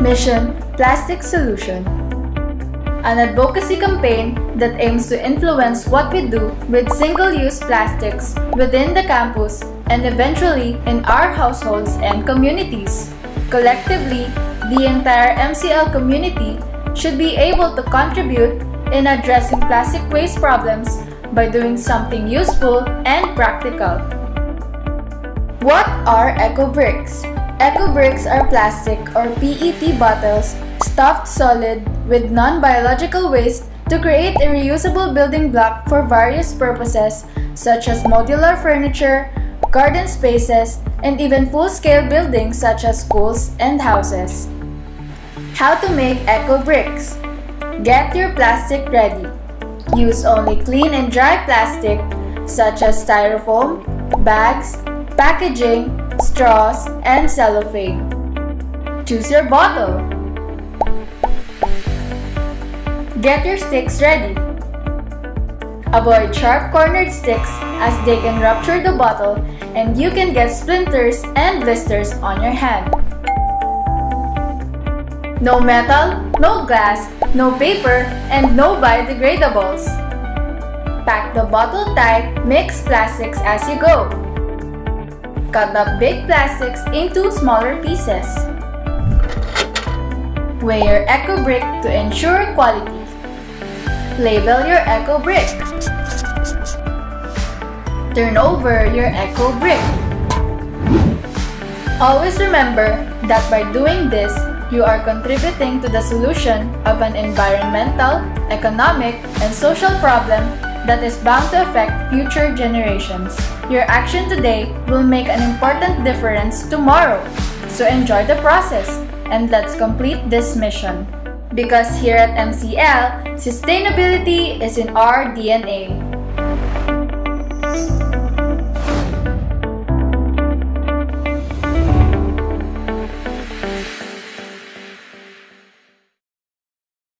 Mission Plastic Solution An advocacy campaign that aims to influence what we do with single-use plastics within the campus and eventually in our households and communities. Collectively, the entire MCL community should be able to contribute in addressing plastic waste problems by doing something useful and practical. What are eco bricks? Eco bricks are plastic or PET bottles stuffed solid with non-biological waste to create a reusable building block for various purposes such as modular furniture, garden spaces, and even full-scale buildings such as schools and houses. How to make eco bricks? Get your plastic ready. Use only clean and dry plastic such as styrofoam, bags, packaging, straws, and cellophane. Choose your bottle. Get your sticks ready. Avoid sharp-cornered sticks as they can rupture the bottle and you can get splinters and blisters on your hand. No metal, no glass, no paper, and no biodegradables. Pack the bottle tight, mix plastics as you go. Cut up big plastics into smaller pieces. Weigh your eco brick to ensure quality. Label your eco brick. Turn over your eco brick. Always remember that by doing this, you are contributing to the solution of an environmental, economic, and social problem that is bound to affect future generations. Your action today will make an important difference tomorrow. So enjoy the process and let's complete this mission. Because here at MCL, sustainability is in our DNA.